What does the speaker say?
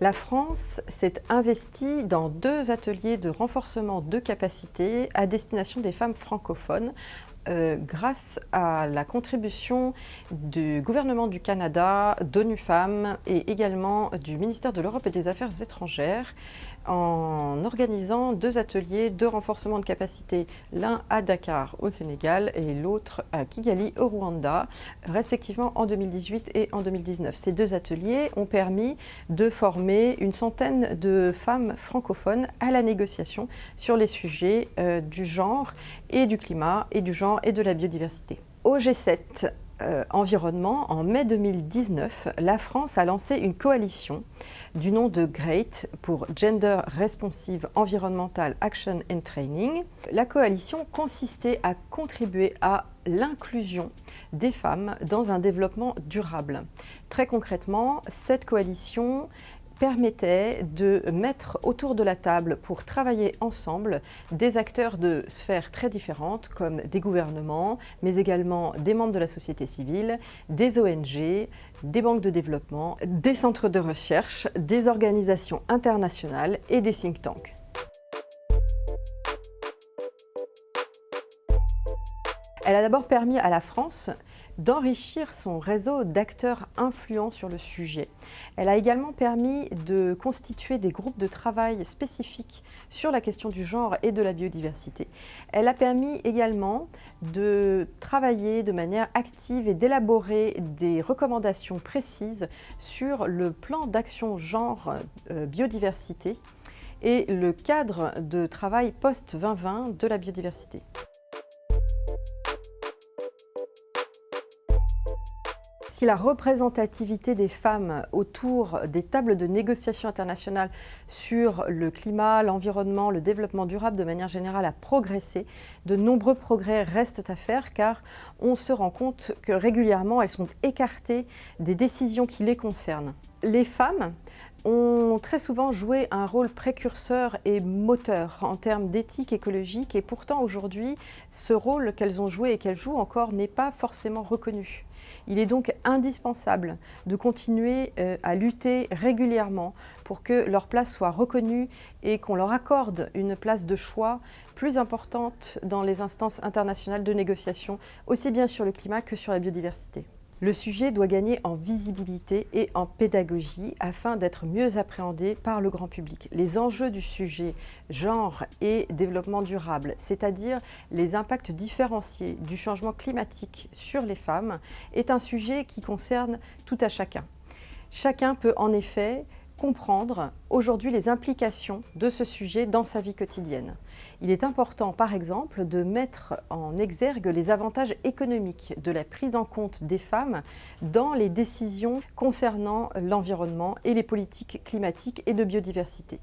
La France s'est investie dans deux ateliers de renforcement de capacités à destination des femmes francophones euh, grâce à la contribution du gouvernement du Canada, d'ONU Femmes et également du ministère de l'Europe et des Affaires étrangères en organisant deux ateliers de renforcement de capacité, l'un à Dakar au Sénégal et l'autre à Kigali au Rwanda, respectivement en 2018 et en 2019. Ces deux ateliers ont permis de former une centaine de femmes francophones à la négociation sur les sujets euh, du genre et du climat et du genre et de la biodiversité. Au G7 euh, environnement, en mai 2019, la France a lancé une coalition du nom de GREAT pour Gender Responsive Environmental Action and Training. La coalition consistait à contribuer à l'inclusion des femmes dans un développement durable. Très concrètement, cette coalition permettait de mettre autour de la table pour travailler ensemble des acteurs de sphères très différentes comme des gouvernements, mais également des membres de la société civile, des ONG, des banques de développement, des centres de recherche, des organisations internationales et des think tanks. Elle a d'abord permis à la France d'enrichir son réseau d'acteurs influents sur le sujet. Elle a également permis de constituer des groupes de travail spécifiques sur la question du genre et de la biodiversité. Elle a permis également de travailler de manière active et d'élaborer des recommandations précises sur le plan d'action genre euh, biodiversité et le cadre de travail post-2020 de la biodiversité. Si la représentativité des femmes autour des tables de négociation internationales sur le climat, l'environnement, le développement durable de manière générale a progressé, de nombreux progrès restent à faire car on se rend compte que régulièrement elles sont écartées des décisions qui les concernent. Les femmes ont très souvent joué un rôle précurseur et moteur en termes d'éthique écologique et pourtant aujourd'hui, ce rôle qu'elles ont joué et qu'elles jouent encore n'est pas forcément reconnu. Il est donc indispensable de continuer euh, à lutter régulièrement pour que leur place soit reconnue et qu'on leur accorde une place de choix plus importante dans les instances internationales de négociation, aussi bien sur le climat que sur la biodiversité. Le sujet doit gagner en visibilité et en pédagogie afin d'être mieux appréhendé par le grand public. Les enjeux du sujet genre et développement durable, c'est-à-dire les impacts différenciés du changement climatique sur les femmes, est un sujet qui concerne tout à chacun. Chacun peut en effet comprendre aujourd'hui les implications de ce sujet dans sa vie quotidienne. Il est important, par exemple, de mettre en exergue les avantages économiques de la prise en compte des femmes dans les décisions concernant l'environnement et les politiques climatiques et de biodiversité.